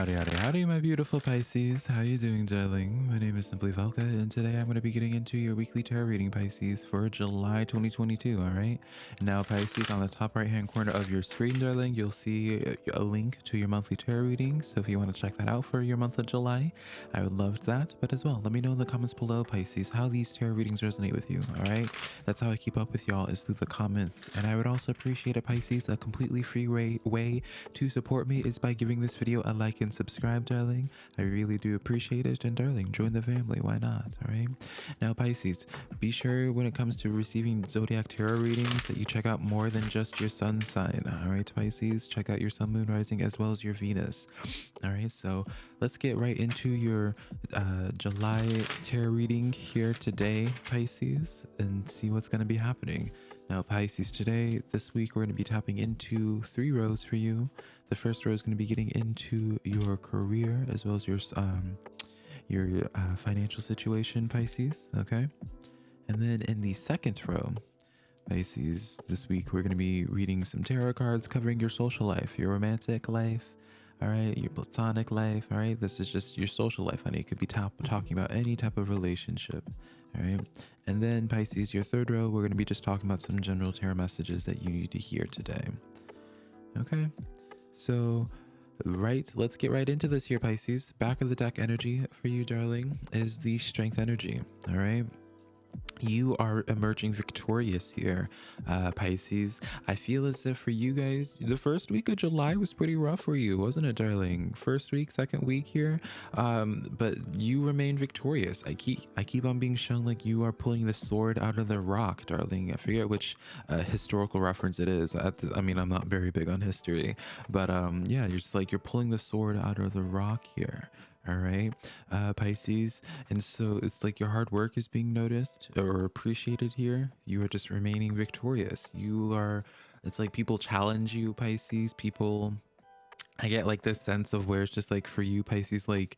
Howdy, howdy, howdy, my beautiful Pisces. How you doing, darling? My name is Simply Velka, and today I'm going to be getting into your weekly tarot reading, Pisces, for July 2022, all right? Now, Pisces, on the top right-hand corner of your screen, darling, you'll see a link to your monthly tarot reading, so if you want to check that out for your month of July, I would love that. But as well, let me know in the comments below, Pisces, how these tarot readings resonate with you, all right? That's how I keep up with y'all, is through the comments. And I would also appreciate it, Pisces, a completely free way, way to support me is by giving this video a like and subscribe, darling. I really do appreciate it. And darling, join the family. Why not? All right. Now, Pisces, be sure when it comes to receiving zodiac tarot readings that you check out more than just your sun sign. All right, Pisces, check out your sun, moon, rising, as well as your Venus. All right. So let's get right into your uh, July tarot reading here today, Pisces, and see what's going to be happening. Now, Pisces, today, this week, we're going to be tapping into three rows for you. The first row is going to be getting into your career as well as your um, your uh, financial situation, Pisces. Okay. And then in the second row, Pisces, this week, we're going to be reading some tarot cards covering your social life, your romantic life, all right, your platonic life, all right. This is just your social life, honey. It could be top, talking about any type of relationship, all right. And then Pisces, your third row, we're going to be just talking about some general tarot messages that you need to hear today. Okay, so right, let's get right into this here, Pisces. Back of the deck energy for you, darling, is the strength energy. All right you are emerging victorious here uh pisces. I feel as if for you guys the first week of july was pretty rough for you wasn't it darling? First week second week here. Um but you remain victorious. I keep i keep on being shown like you are pulling the sword out of the rock darling. I forget which uh, historical reference it is. The, i mean i'm not very big on history but um yeah you're just like you're pulling the sword out of the rock here all right uh pisces and so it's like your hard work is being noticed or appreciated here. You are just remaining victorious. You are it's like people challenge you pisces. People i get like this sense of where it's just like for you pisces like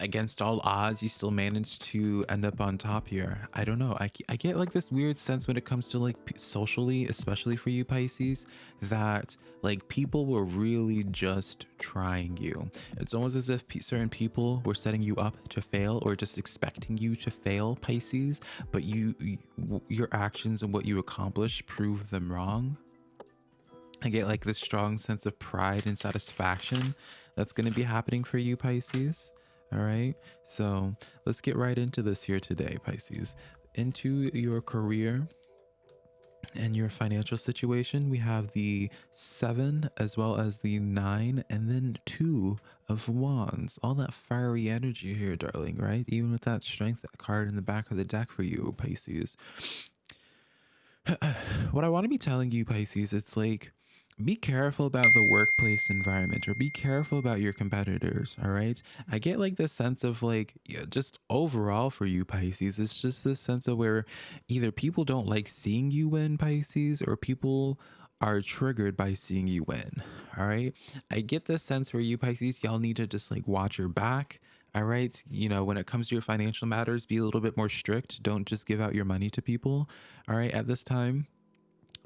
against all odds, you still managed to end up on top here. I don't know. I, I get like this weird sense when it comes to like socially, especially for you Pisces, that like people were really just trying you. It's almost as if certain people were setting you up to fail or just expecting you to fail Pisces, but you, you your actions and what you accomplish prove them wrong. I get like this strong sense of pride and satisfaction that's going to be happening for you Pisces. All right. So let's get right into this here today, Pisces. Into your career and your financial situation, we have the seven as well as the nine and then two of wands. All that fiery energy here, darling, right? Even with that strength that card in the back of the deck for you, Pisces. what I want to be telling you, Pisces, it's like be careful about the workplace environment or be careful about your competitors all right? I get like this sense of like yeah, just overall for you pisces it's just this sense of where either people don't like seeing you win pisces or people are triggered by seeing you win all right? I get this sense for you pisces y'all need to just like watch your back all right? You know when it comes to your financial matters be a little bit more strict. Don't just give out your money to people all right at this time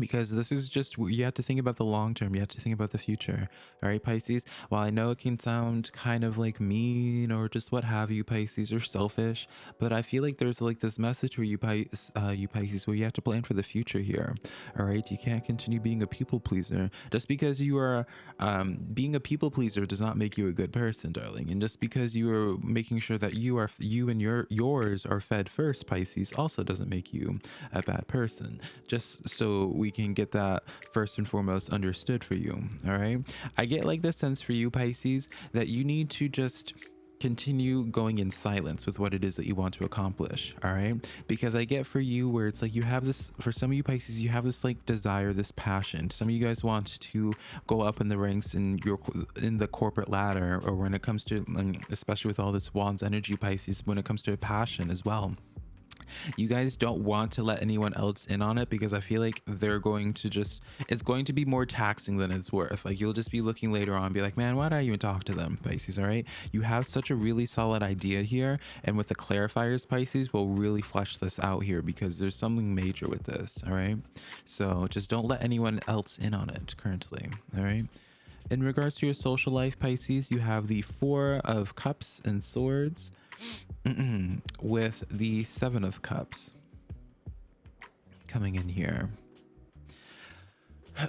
because this is just you have to think about the long term you have to think about the future all right pisces? While i know it can sound kind of like mean or just what have you pisces or selfish but i feel like there's like this message for you pisces uh, you pisces where you have to plan for the future here all right? You can't continue being a people pleaser. Just because you are um, being a people pleaser does not make you a good person darling and just because you are making sure that you are you and your yours are fed first pisces also doesn't make you a bad person. Just so we we can get that first and foremost understood for you. All right. I get like this sense for you, Pisces, that you need to just continue going in silence with what it is that you want to accomplish all right because i get for you where it's like you have this for some of you pisces you have this like desire this passion some of you guys want to go up in the ranks in your in the corporate ladder or when it comes to especially with all this wands energy pisces when it comes to a passion as well you guys don't want to let anyone else in on it because I feel like they're going to just, it's going to be more taxing than it's worth. Like you'll just be looking later on, be like, man, why did I even talk to them, Pisces? All right. You have such a really solid idea here. And with the clarifiers, Pisces, we'll really flesh this out here because there's something major with this. All right. So just don't let anyone else in on it currently. All right. In regards to your social life, Pisces, you have the Four of Cups and Swords with the Seven of Cups coming in here.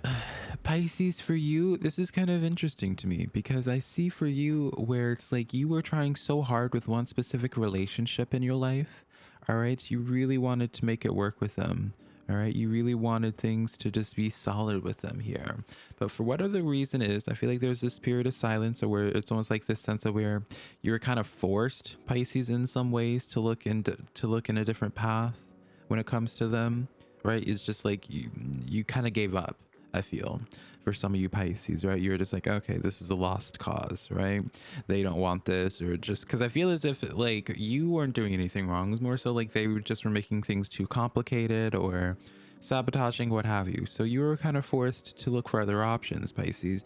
Pisces, for you, this is kind of interesting to me because I see for you where it's like you were trying so hard with one specific relationship in your life. All right. You really wanted to make it work with them. All right. You really wanted things to just be solid with them here. But for whatever the reason is, I feel like there's this period of silence or where it's almost like this sense of where you were kind of forced, Pisces, in some ways to look into to look in a different path when it comes to them. Right. It's just like you you kind of gave up I feel for some of you Pisces, right? You're just like, okay, this is a lost cause, right? They don't want this, or just because I feel as if like you weren't doing anything wrong. It's more so like they were just were making things too complicated or sabotaging, what have you. So you were kind of forced to look for other options, Pisces.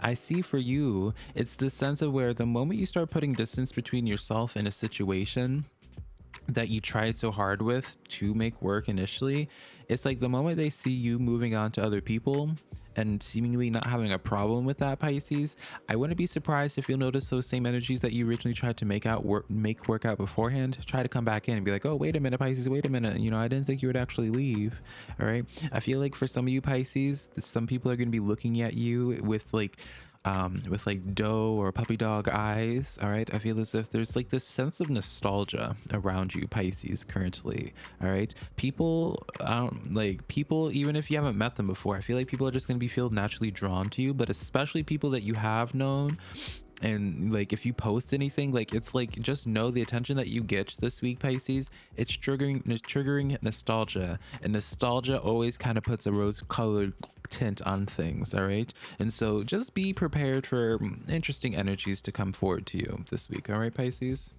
I see for you, it's the sense of where the moment you start putting distance between yourself and a situation, that you tried so hard with to make work initially, it's like the moment they see you moving on to other people and seemingly not having a problem with that Pisces, I wouldn't be surprised if you'll notice those same energies that you originally tried to make out work make work out beforehand, try to come back in and be like, oh wait a minute, Pisces, wait a minute. You know, I didn't think you would actually leave. All right. I feel like for some of you Pisces, some people are gonna be looking at you with like um, with like doe or puppy dog eyes. All right. I feel as if there's like this sense of nostalgia around you, Pisces, currently. All right. People, um, like people, even if you haven't met them before, I feel like people are just going to be feel naturally drawn to you, but especially people that you have known and like if you post anything like it's like just know the attention that you get this week pisces it's triggering it's triggering nostalgia and nostalgia always kind of puts a rose colored tint on things all right? And so just be prepared for mm, interesting energies to come forward to you this week all right pisces?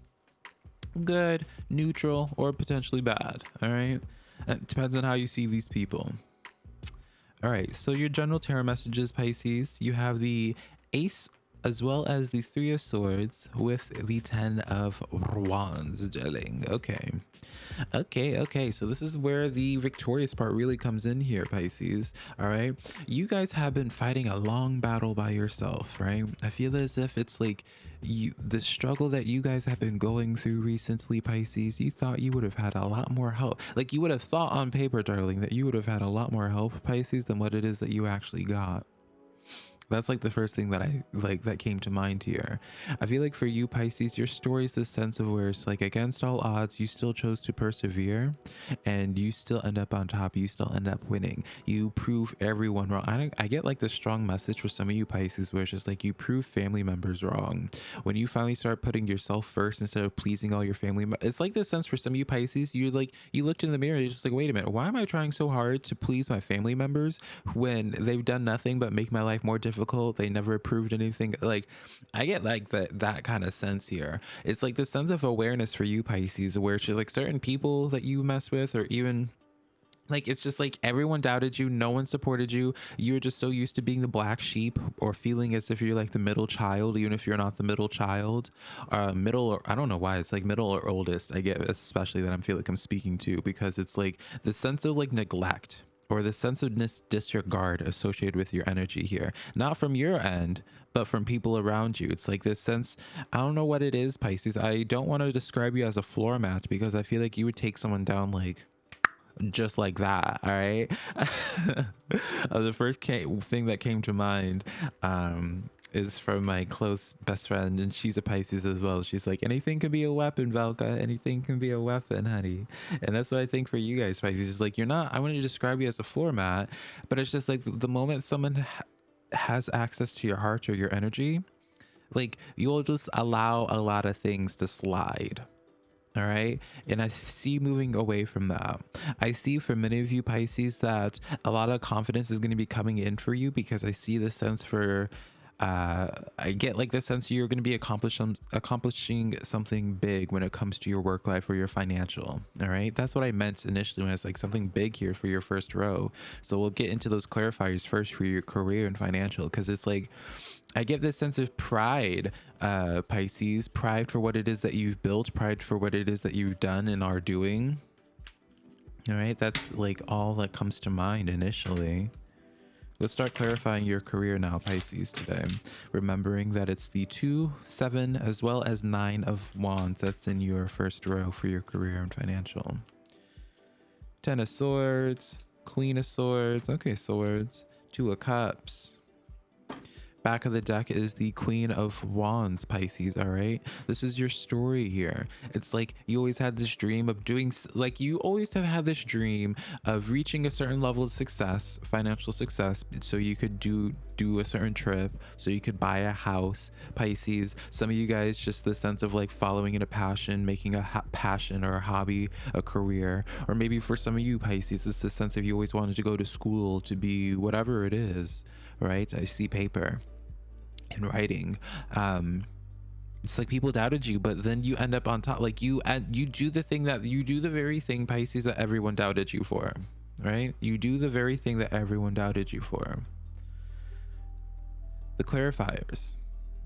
Good neutral or potentially bad all right? It depends on how you see these people. All right so your general tarot messages pisces you have the ace as well as the three of swords with the ten of wands gelling okay. Okay okay. So this is where the victorious part really comes in here pisces. All right? You guys have been fighting a long battle by yourself right? I feel as if it's like you the struggle that you guys have been going through recently pisces you thought you would have had a lot more help. Like you would have thought on paper darling that you would have had a lot more help pisces than what it is that you actually got that's like the first thing that I like that came to mind here. I feel like for you, Pisces, your story is this sense of where it's like against all odds, you still chose to persevere and you still end up on top. You still end up winning. You prove everyone wrong. I, I get like the strong message for some of you, Pisces, where it's just like you prove family members wrong. When you finally start putting yourself first instead of pleasing all your family, it's like this sense for some of you, Pisces, you like, you looked in the mirror, you're just like, wait a minute, why am I trying so hard to please my family members when they've done nothing but make my life more difficult? Difficult. They never approved anything. Like I get like that that kind of sense here. It's like the sense of awareness for you, Pisces, where it's just like certain people that you mess with or even like it's just like everyone doubted you no one supported you you were just so used to being the black sheep or feeling as if you're like the middle child even if you're not the middle child uh middle or i don't know why it's like middle or oldest i get especially that i'm feel like i'm speaking to because it's like the sense of like neglect or the sense of disregard associated with your energy here. Not from your end, but from people around you. It's like this sense, I don't know what it is, Pisces. I don't want to describe you as a floor mat because I feel like you would take someone down like just like that all right the first thing that came to mind um is from my close best friend, and she's a Pisces as well. She's like, anything can be a weapon, Velka. Anything can be a weapon, honey. And that's what I think for you guys, Pisces. Is like, you're not, I want to describe you as a floor mat, but it's just like the moment someone ha has access to your heart or your energy, like you'll just allow a lot of things to slide all right and i see moving away from that i see for many of you pisces that a lot of confidence is going to be coming in for you because i see the sense for uh, I get like the sense you're going to be accomplishing accomplishing something big when it comes to your work life or your financial. All right, that's what I meant initially when I was like something big here for your first row. So we'll get into those clarifiers first for your career and financial because it's like I get this sense of pride, uh, Pisces, pride for what it is that you've built, pride for what it is that you've done and are doing. All right, that's like all that comes to mind initially. Let's start clarifying your career now, Pisces, today. Remembering that it's the 2, 7, as well as 9 of Wands that's in your first row for your career and financial. 10 of Swords, Queen of Swords, okay, Swords, Two of Cups, back of the deck is the queen of wands pisces all right? This is your story here. It's like you always had this dream of doing like you always have had this dream of reaching a certain level of success financial success so you could do do a certain trip so you could buy a house pisces. Some of you guys just the sense of like following in a passion making a passion or a hobby a career. Or maybe for some of you pisces it's the sense of you always wanted to go to school to be whatever it is right? I see paper in writing um it's like people doubted you but then you end up on top like you and you do the thing that you do the very thing pisces that everyone doubted you for right? You do the very thing that everyone doubted you for. The clarifiers.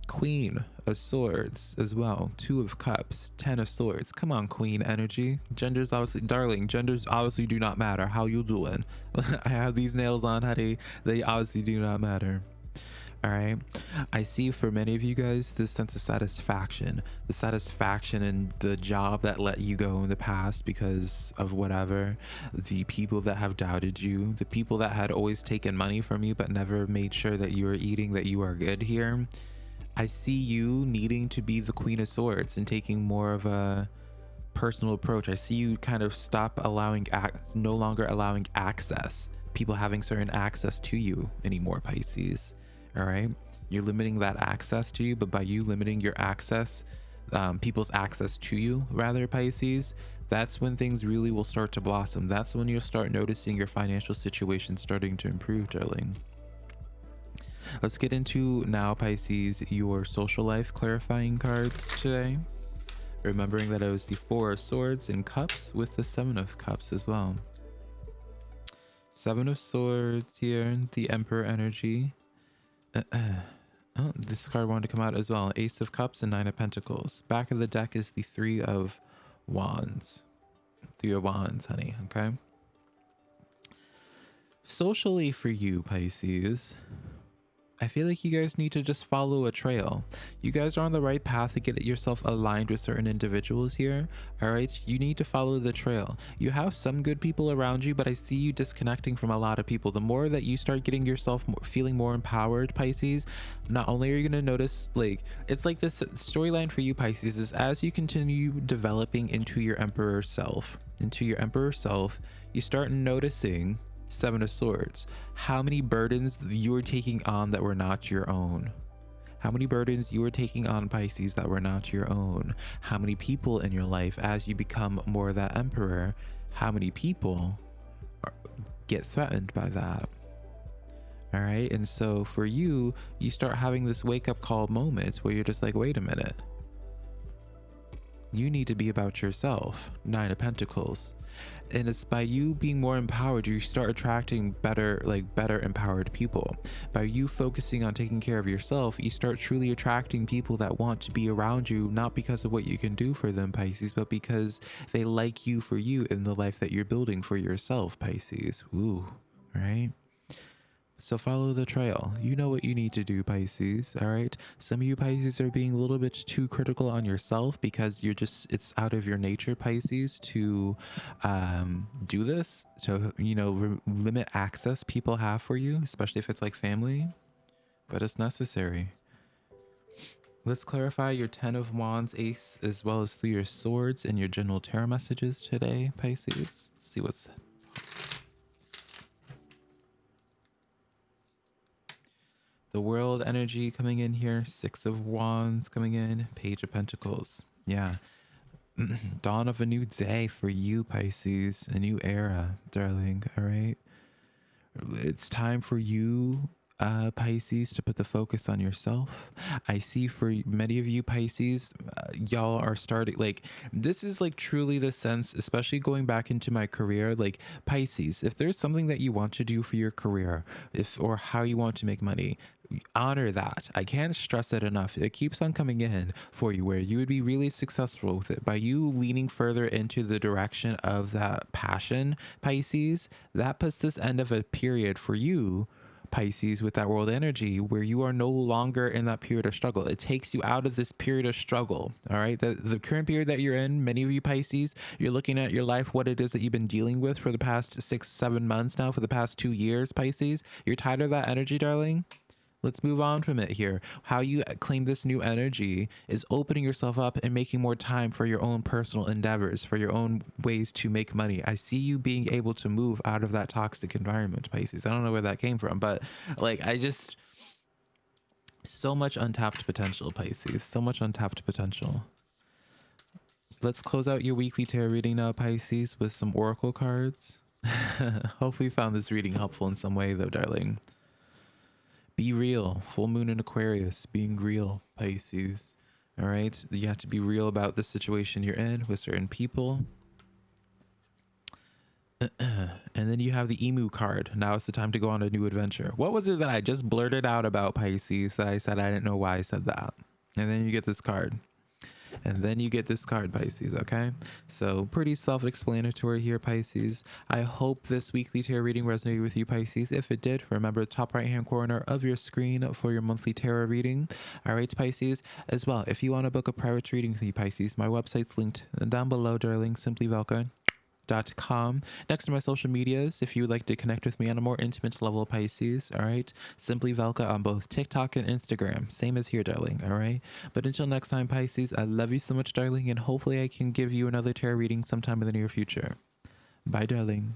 Queen of swords as well. Two of cups. Ten of swords. Come on queen energy. Genders obviously darling genders obviously do not matter. How you doing? I have these nails on honey. They obviously do not matter all right i see for many of you guys this sense of satisfaction. The satisfaction in the job that let you go in the past because of whatever. The people that have doubted you. The people that had always taken money from you but never made sure that you were eating that you are good here. I see you needing to be the queen of swords and taking more of a personal approach. I see you kind of stop allowing no longer allowing access. People having certain access to you anymore pisces all right? You're limiting that access to you but by you limiting your access um, people's access to you rather pisces that's when things really will start to blossom. That's when you'll start noticing your financial situation starting to improve darling. Let's get into now pisces your social life clarifying cards today. Remembering that it was the four of swords and cups with the seven of cups as well. Seven of swords here the emperor energy oh, this card wanted to come out as well. Ace of Cups and Nine of Pentacles. Back of the deck is the Three of Wands. Three of Wands, honey, okay? Socially for you, Pisces, I feel like you guys need to just follow a trail. You guys are on the right path to get yourself aligned with certain individuals here. All right. You need to follow the trail. You have some good people around you, but I see you disconnecting from a lot of people. The more that you start getting yourself feeling more empowered, Pisces, not only are you going to notice like it's like this storyline for you, Pisces, is as you continue developing into your emperor self, into your emperor self, you start noticing Seven of Swords. How many burdens you were taking on that were not your own? How many burdens you were taking on Pisces that were not your own? How many people in your life, as you become more that emperor, how many people are, get threatened by that? All right. And so for you, you start having this wake up call moment where you're just like, wait a minute. You need to be about yourself. Nine of Pentacles and it's by you being more empowered you start attracting better like better empowered people. By you focusing on taking care of yourself you start truly attracting people that want to be around you not because of what you can do for them pisces but because they like you for you in the life that you're building for yourself pisces. Ooh right so follow the trail. You know what you need to do, Pisces. All right. Some of you Pisces are being a little bit too critical on yourself because you're just, it's out of your nature, Pisces, to um, do this, to, you know, limit access people have for you, especially if it's like family, but it's necessary. Let's clarify your 10 of Wands, Ace, as well as through your swords and your general tarot messages today, Pisces. Let's see what's the world energy coming in here six of wands coming in page of pentacles yeah dawn of a new day for you pisces a new era darling all right it's time for you uh, Pisces to put the focus on yourself. I see for many of you Pisces, uh, y'all are starting like this is like truly the sense, especially going back into my career. Like Pisces, if there's something that you want to do for your career, if or how you want to make money, honor that. I can't stress it enough. It keeps on coming in for you where you would be really successful with it by you leaning further into the direction of that passion, Pisces. That puts this end of a period for you Pisces with that world energy where you are no longer in that period of struggle. It takes you out of this period of struggle. All right. The, the current period that you're in, many of you Pisces, you're looking at your life, what it is that you've been dealing with for the past six, seven months now, for the past two years, Pisces. You're tired of that energy, darling. Let's move on from it here. How you claim this new energy is opening yourself up and making more time for your own personal endeavors, for your own ways to make money. I see you being able to move out of that toxic environment, Pisces. I don't know where that came from, but like I just so much untapped potential, Pisces. So much untapped potential. Let's close out your weekly tarot reading now, Pisces, with some oracle cards. Hopefully you found this reading helpful in some way though, darling. Be real. Full moon in Aquarius. Being real, Pisces. All right. You have to be real about the situation you're in with certain people. and then you have the emu card. Now it's the time to go on a new adventure. What was it that I just blurted out about Pisces that I said I didn't know why I said that? And then you get this card. And then you get this card, Pisces, okay? So pretty self-explanatory here, Pisces. I hope this weekly tarot reading resonated with you, Pisces. If it did, remember the top right-hand corner of your screen for your monthly tarot reading. All right, Pisces. As well, if you want to book a private reading with me, Pisces, my website's linked down below, darling, Simply Velka com. Next to my social medias, if you would like to connect with me on a more intimate level, Pisces, all right? Simply Velka on both TikTok and Instagram. Same as here, darling, all right? But until next time, Pisces, I love you so much, darling, and hopefully I can give you another tarot reading sometime in the near future. Bye, darling.